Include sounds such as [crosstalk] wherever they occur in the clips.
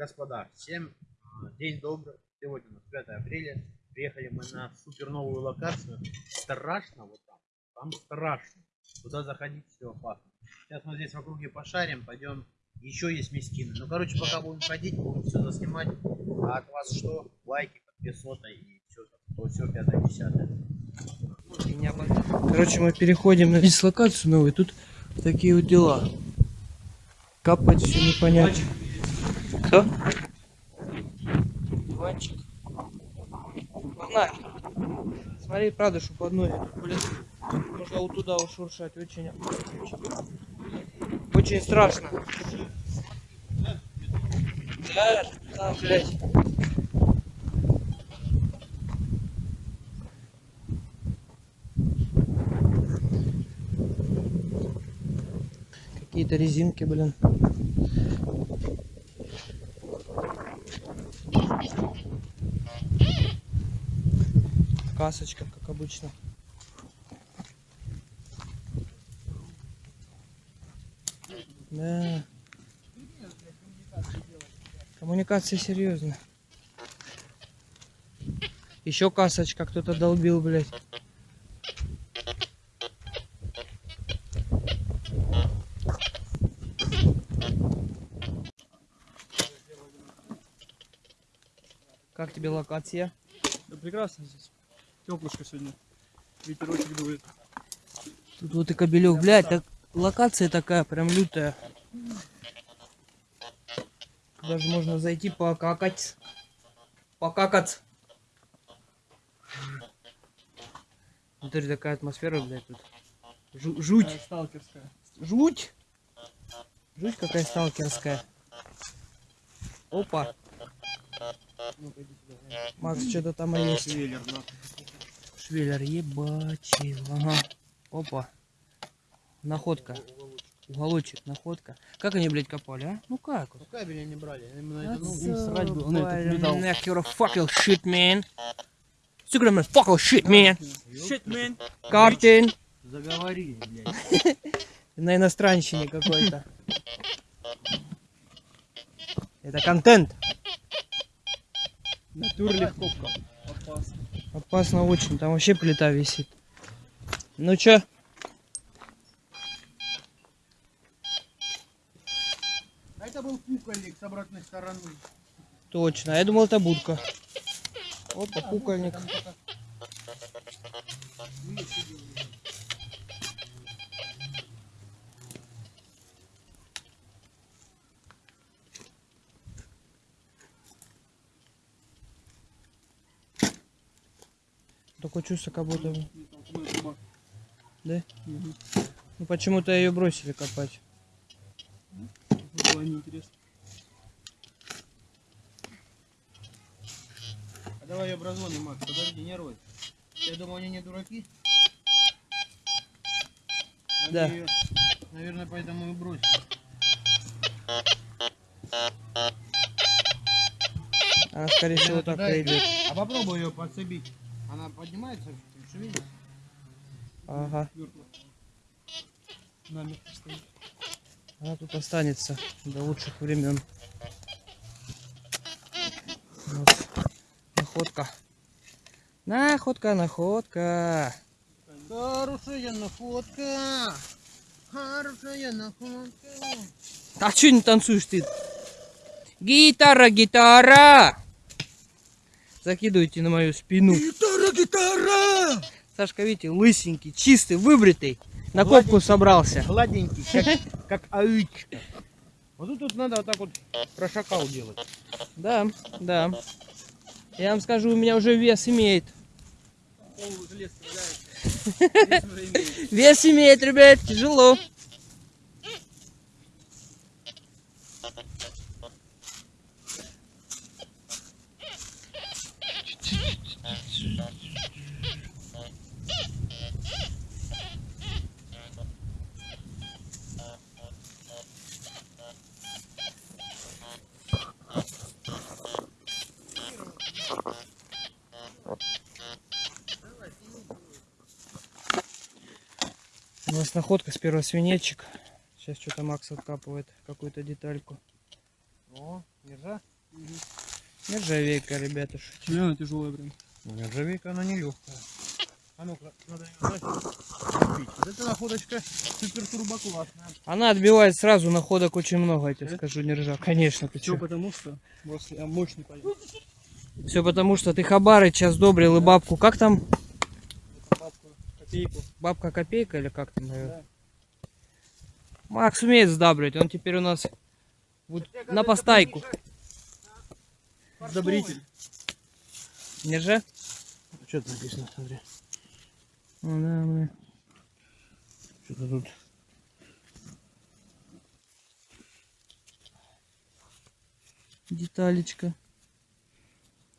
Господа, всем а, день добрый. Сегодня у нас 5 апреля. Приехали мы на супер новую локацию. Страшно вот там. Там страшно. Туда заходить все опасно. Сейчас мы здесь в округе пошарим, пойдем. Еще есть мискины. Ну, короче, пока будем ходить, будем все заснимать. А от вас что? Лайки, подписота и все. То все, пятое, десятое. Короче, мы переходим на дислокацию новую. Тут такие вот дела. Капать все непонятно. Кто? Иванчик. Погнали. Смотри, правда, что под ноги. Блин, можно вот туда ушуршать. Очень, очень, страшно. Да, там, блядь. Какие-то резинки, блин. Касочка, как обычно. Да. Коммуникация серьезно. Еще касочка кто-то долбил, блядь. Как тебе локация? Да прекрасно здесь. Теплышко сегодня. Ветерочек дует. Тут вот и кобелек, блядь, так, локация такая прям лютая. Даже можно зайти покакать. Покакать. Смотри, такая атмосфера, блядь, тут. Жу- жуть. Такая сталкерская. Жуть. Жуть какая сталкерская. Опа. Сюда. Макс, что-то там есть. Швеллер, ебать. Ага. Опа. Находка. Уголочек, находка. Как они, блядь, копали, а? Ну как? Ну кабели не брали. Именно это, ну, им срать было на этот металл. Neck, you're a fucking shit, man. Сука, man, fucking shit, man. Shit, man. Картин. заговорили, блядь. [laughs] На иностранщине какой-то. Это контент. Натур легко. Опасно. Опасно очень, там вообще плита висит. Ну чё? А это был кукольник с обратной стороны. Точно, а я думал это будка. Опа, кукольник. Такое чувство, как будто... Да? Мгм. Ну почему-то ее бросили копать. Было неинтересно. А давай ее образуем, Макс, подожди, не рой. Я думаю, они не дураки. Они Да. её, наверное, поэтому и бросили. Она, скорее всего, так идет. А попробуй ее подцепить. Она поднимается. Ага. Мертво. Намертво стоит. Она тут останется до лучших времен. Вот. Находка. Находка, находка. Хорошая находка. Хорошая находка. А что не танцуешь ты? Гитара, гитара! Закидывайте на мою спину. Гитара, гитара! Сашка, видите, лысенький, чистый, выбритый. На копку собрался. Гладенький, как, как аичка. Вот тут, тут надо вот так вот прошакал делать. Да, да. Я вам скажу, у меня уже вес имеет. [laughs] Вес имеет, ребят, тяжело. Нас находка с первого свинечек. Сейчас что-то Макс откапывает какую-то детальку. О, держа. Нержавейка, ребята. Реально тяжелая прям. Нержавейка, она не легкая. А ну-ка, надо ее. Купить. Вот эта находочка супер турбо классная. Она отбивает сразу находок очень много, я тебе скажу, нержа. Конечно, ты Все чё. потому что мощный парень. Все потому, что ты хабары час добрил и бабку. Как там? Копейку. Бабка копейка или как там? Да. Макс умеет сдабривать, он теперь у нас вот на постайку. Добритель. Нержа? Что тут написано, смотри. Ну да, бля. Что-то тут. Деталечка.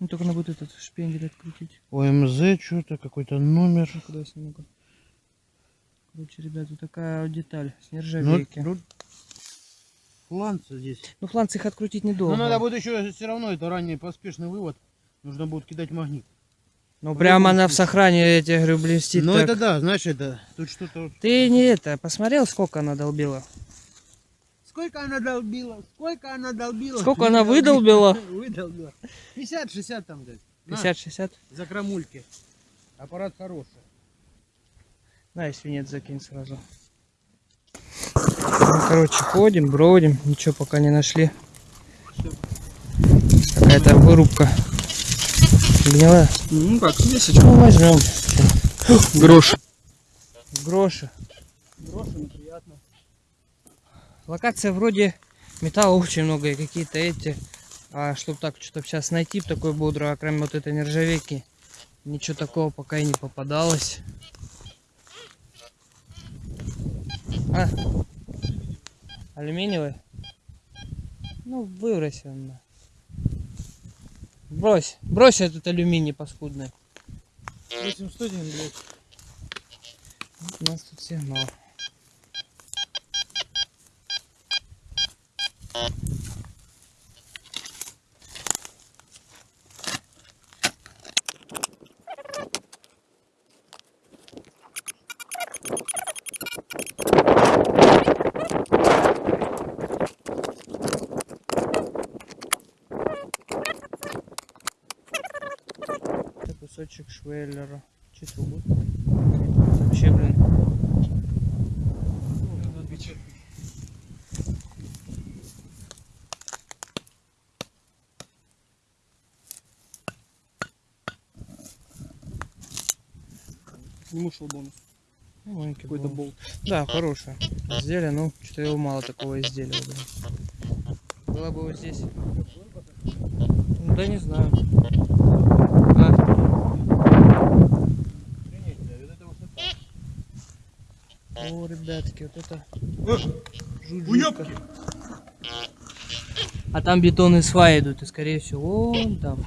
Ну только надо вот этот шпендель открутить. ОМЗ, что-то, какой-то номер. Ну. Короче, ребят, вот такая вот деталь с Ну, нержавейки. Ну, фланцы здесь. фланцы их открутить недолго. Но надо будет еще все равно, это ранний поспешный вывод. Нужно будет кидать магнит. Ну прямо она в сохране, я тебе говорю, блестит Ну так. это да, знаешь, это тут что-то. Ты не это, посмотрел, сколько она долбила? Сколько она долбила? Сколько она долбила? Сколько она выдолбила? Выдолбила. 50-60 там. На, 50-60? За крамульки. Аппарат хороший. На, и свинец закинь сразу. Ну, короче, ходим, бродим, ничего пока не нашли. Какая-то вырубка. Гнила. Ну как, весочка. Ну, возьмем. Грош. Гроши. Грошами приятно. Локация вроде металла очень много и какие-то эти. А чтобы так что-то сейчас найти б такое бодрое, а кроме вот этой нержавейки, ничего такого пока и не попадалось. А? Алюминиевый? Ну, выбрось его. на. Брось, брось этот алюминий паскудный. 801, блядь. У нас тут сигнал. Кусочек швеллера. Чего будет? Вообще, блин. Сниму шелбонус. Ну, маленький Какой-то был. болт. Да, хорошее изделие, ну, что-то его мало такого изделия. Блин. Было бы вот здесь. Ну, да не знаю. А, о, ребятки, вот это жужжутка. А там бетонные сваи идут, и скорее всего вон там.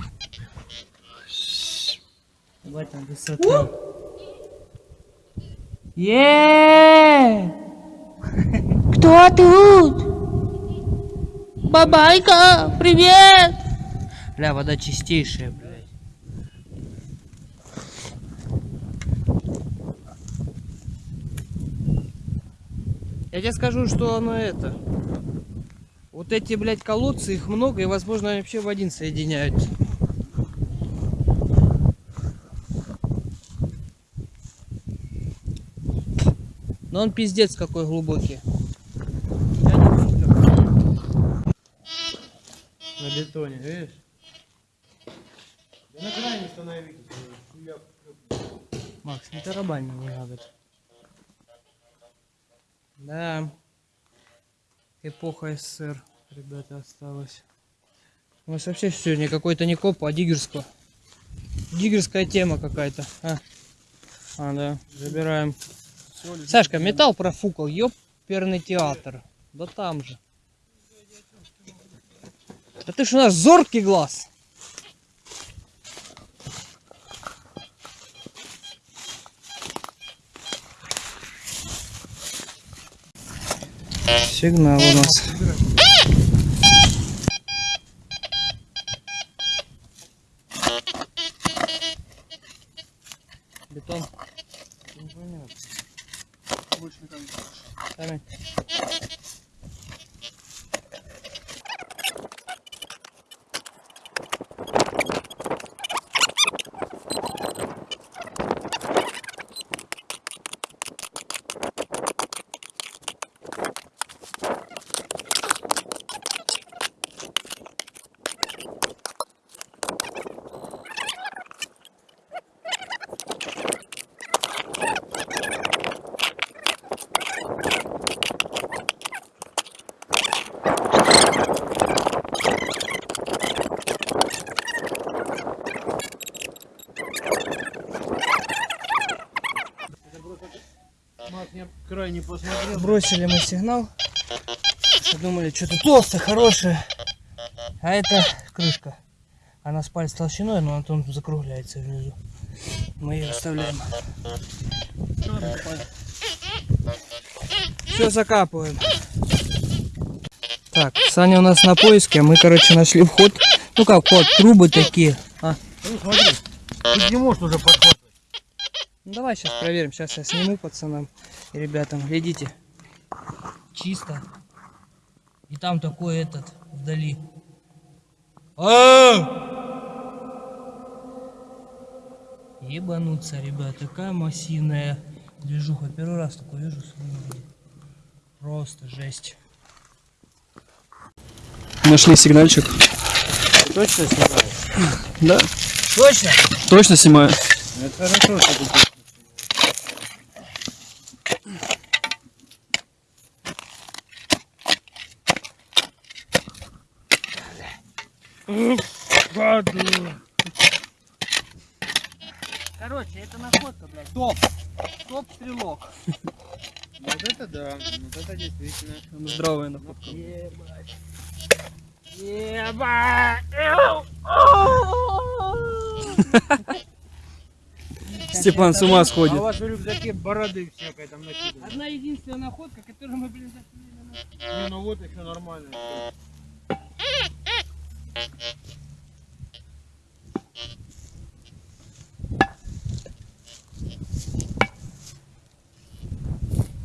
Вот там высота. Е! Кто тут? Бабайка, привет! Бля, вода чистейшая, блядь. Я тебе скажу, что оно это. Вот эти, блядь, колодцы, их много, и, возможно, они вообще в один соединяются. Но он пиздец какой глубокий. На бетоне, видишь? Да на крайне становитесь. хуяк. Макс, не тарабань не надо. Да. Эпоха СССР, ребята, осталась. У нас вообще сегодня какой-то не коп, а диггерского. Диггерская тема какая-то. А. а, да, забираем. Сашка, металл профукал, ёперный театр. Да там же. Да ты ж у нас зоркий глаз. Сигнал у нас. Бетон. Больше Bu işin Evet. Крайне посмотрел. Бросили мы сигнал. Думали, что-то толстое, хорошее. А это крышка. Она с палец толщиной, но он закругляется внизу. Мы ее оставляем. Все закапываем. Так, Саня у нас на поиске, а мы, короче, нашли вход. Ну как вход, трубы такие. А, Ну смотри, ты не можешь уже подхватывать. ну давай сейчас проверим. Сейчас я сниму пацанам ребятам. Глядите. Чисто. И там такой этот вдали. А! Ебануться, ребят, такая массивная движуха. Первый раз такой вижу. Просто жесть. Нашли сигнальчик. Точно снимаешь? Да, Точно? точно снимаю. Это хорошо, что ты Короче, это находка, блядь. Топ. Топ стрелок. [laughs] Вот это да, вот это действительно. Здравая находка. Ебать. Ебать. Степан с ума А у сходит. вас в рюкзаке бороды всякой там накиданы. Одна единственная находка, которую мы, блин, зашли на наш- Не, ну вот еще нормально.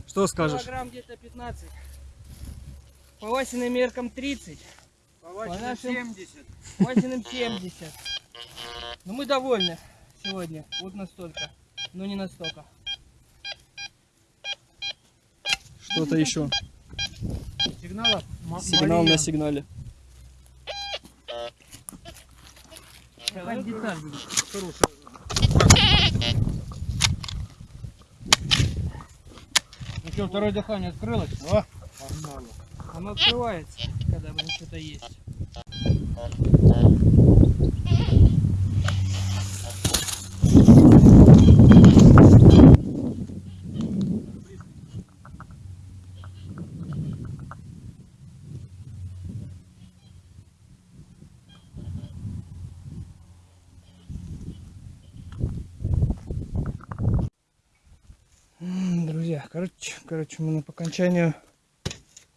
Что скажешь? Килограмм где-то 15. По Васиным меркам 30. По вашим вашим 70. По Васиным 70. Но мы довольны сегодня. Вот настолько. Но не настолько. Что-то еще. Сигналов м- Сигнал Мария. на сигнале. Какая деталь, блин. Хорошая. Что, второе дыхание открылось? О, погнали. Оно открывается, когда, блин, что-то есть. Короче, короче, мы по окончанию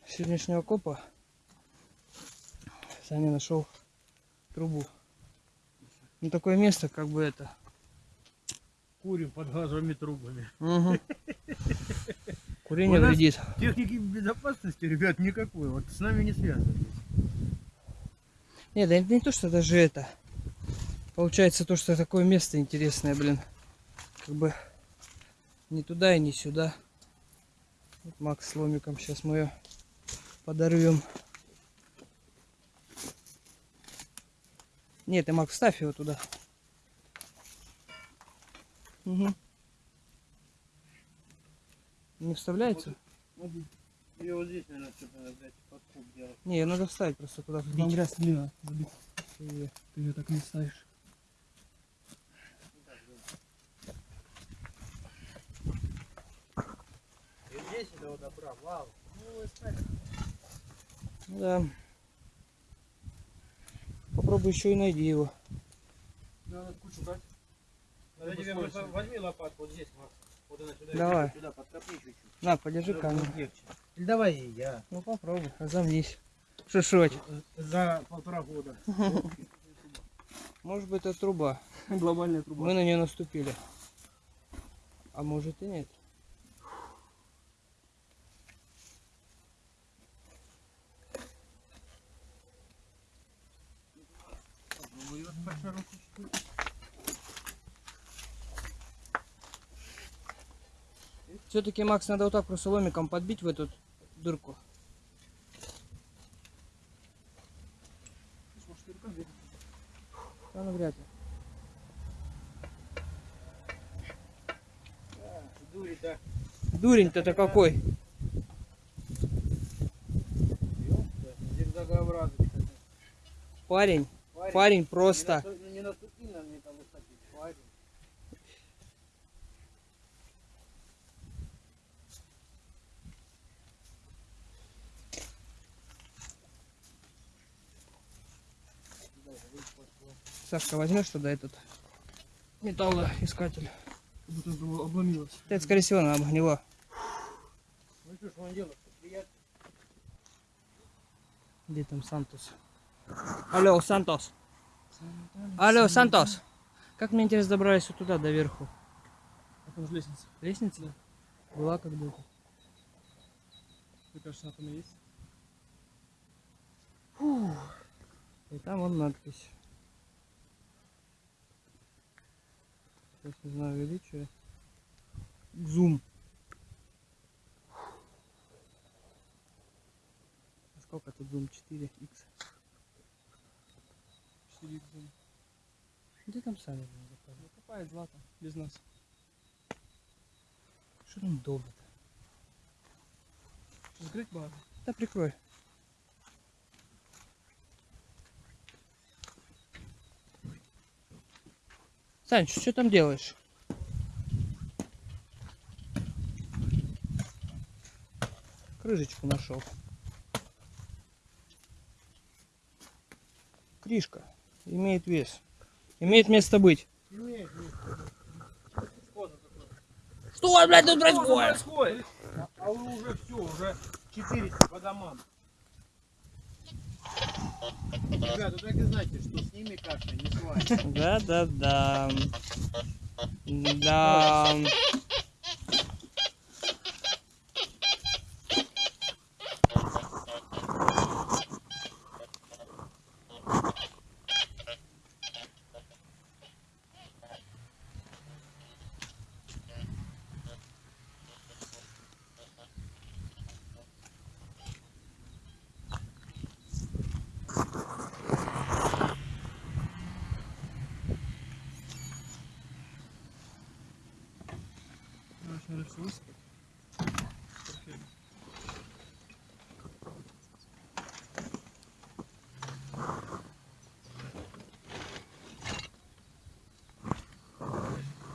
сегодняшнего копа Саня нашел трубу. Ну такое место, как бы это. Курим под газовыми трубами. Угу. [laughs] Курение вредит. Техники безопасности, ребят, никакой. Вот с нами не связано. Нет, да это не то, что даже это. Получается то, что такое место интересное, блин. Как бы не туда и не сюда. Вот Макс с ломиком сейчас мы ее подорвем. Нет, ты, Макс, ставь его туда. Угу. Не вставляется? Или вот здесь, наверное, что-то взять подкуп делать. Не, ее надо вставить просто туда Там грязь забить. И- Ты ее так не ставишь. Здесь это вот добра, вау. Да. Попробуй еще и найди его. Надо кучу брать. Надо тебе просто возьми лопатку вот здесь, Макс. Вот она сюда. Давай. Сюда подкопни чуть-чуть. На, подержи камеру. легче. Или давай и я. Ну попробуй, разомнись. Шишоть. За полтора года. [laughs] Может быть это труба. Глобальная труба. Мы на нее наступили. А может и нет. Попробуй ее по широку чуть-чуть. Все-таки, Макс, надо вот так просто ломиком подбить в эту дырку. Да, ну вряд ли. Да. Дурень-то это какой? Парень. Парень, парень просто... Не, на, не на мне там выходить, парень. Сашка, возьмешь тогда этот металлоискатель? Будто обломилось. Это, скорее всего, нам гнило. Ну что ж, он делает? Где там Сантус? Алло, Сантос. Алло, Сантос. Как мне интересно добрались вот туда, до верху? Там же лестница. Лестница? Была когда-то. Мне кажется, она там и есть. И там вон надпись. Сейчас не знаю, увеличиваю. Зум. А Сколько тут зум? 4х. 4 х Где там сами? Ну, копает злато. Без нас. Что там долго-то? Закрыть бар. Да прикрой. Санч, что там делаешь? Крышечку нашел. Кришка. Имеет вес. Имеет место быть. Что, блядь, тут происходит? происходит? А, а уже все, уже 400 по домам. Ребята, так и знаете, что с ними каша не сварится. Да, да, да. Да. Высыпать. Портфель.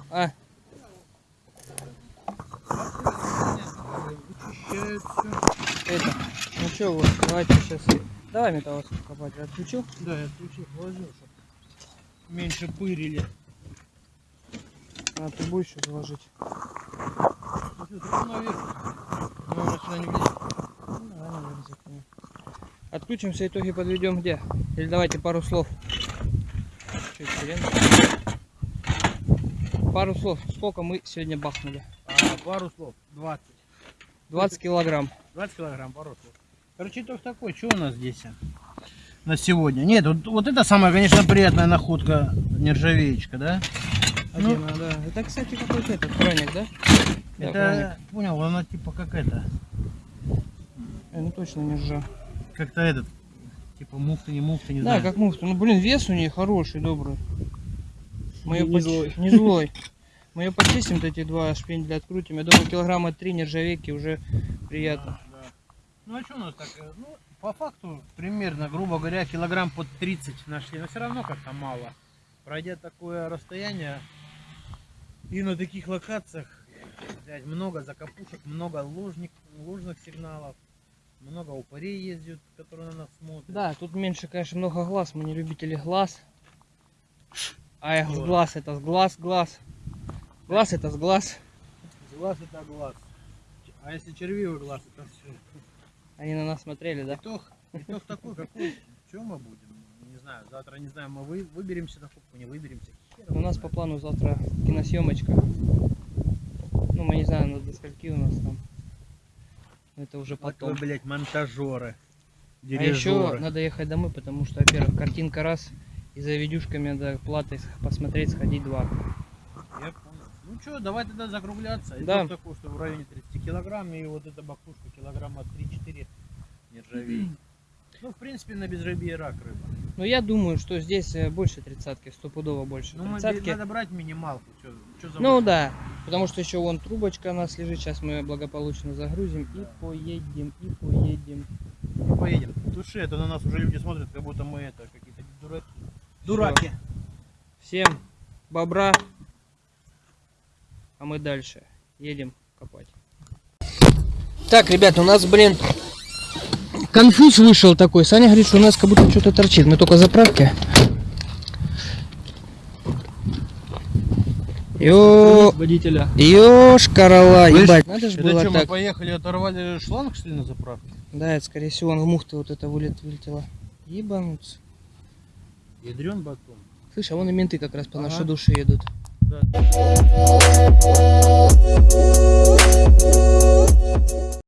А, это. Ну что, вот, давайте сейчас. Давай металлоску копать. Отключил? Да, я ключи положил, чтобы меньше пырили. А, трубу еще заложить. Отключимся, итоги подведем где? Или давайте пару слов. Пару слов. Сколько мы сегодня бахнули? А, пару слов. 20. 20 килограмм. 20 килограмм, пару слов. Короче, итог такой. Что у нас здесь а, на сегодня? Нет, вот, вот это самая, конечно, приятная находка нержавеечка, да? Ну, Один, а, да. Это, кстати, какой-то этот хроник, да? Да, это, понял, она типа как это. Э, ну точно не ржа. как-то этот, типа муфта, не муфта, не Да, знаю. как муфта. Ну, блин, вес у нее хороший, добрый. Мы Не- её не поч- злой. Не злой. Мы ее почистим, эти два шпенделя открутим. Я думаю, килограмма три нержавейки уже приятно. Да, да. Ну а что у нас так? э, Ну, по факту, примерно, грубо говоря, килограмм под 30 нашли, но все равно как-то мало. Пройдя такое расстояние и на таких локациях, блядь, много закопушек, много ложник, ложных сигналов, много упырей ездят, которые на нас смотрят. Да, тут меньше, конечно, много глаз. Мы не любители глаз. А эх, с глаз это с глаз, глаз. Глаз это с глаз. Глаз это глаз. А если червивый глаз, это все. Они на нас смотрели, да? Итог, итог такой, какой, что мы будем? Не знаю, завтра, не знаю, мы вы, выберемся на кубку, не выберемся. Хер У нас по плану завтра киносъемочка. Ну, не знаем, до скольки у нас там. Это уже потом. вы, блядь, монтажеры. А еще Дирижеры. надо ехать домой, потому что, во-первых, картинка раз, и за видюшками надо платой посмотреть, сходить два. Я понял. Ну что, давай тогда закругляться. Да. такой, что в районе 30 килограмм, и вот эта бакушка килограмма 3-4 нержавей. Ну, в принципе, на безрыбье рак рыба. Но я думаю, что здесь э, больше тридцатки, стопудово больше. Ну, Тридцатки. надо брать минималку. Чё, чё Ну да, потому что еще вон трубочка у нас лежит, сейчас мы благополучно загрузим и поедем, и поедем. Ну, поедем. Туши, это на нас уже люди смотрят, как будто мы это какие-то дураки. Дураки. Всем бобра, а мы дальше едем копать. Так, ребят, у нас, блин, конфуз вышел такой. Саня говорит, что у нас как будто что-то торчит. Мы только заправки. Ё... водителя. Ёж, корола, ебать. Надо же было что, так. мы поехали, оторвали шланг, что ли, на заправке? Да, это, скорее всего, он в мухты вот это вылет, вылетело. Ебануться. Ядрен батон. Слышь, а вон и менты как раз по ага. нашей душе едут. Да.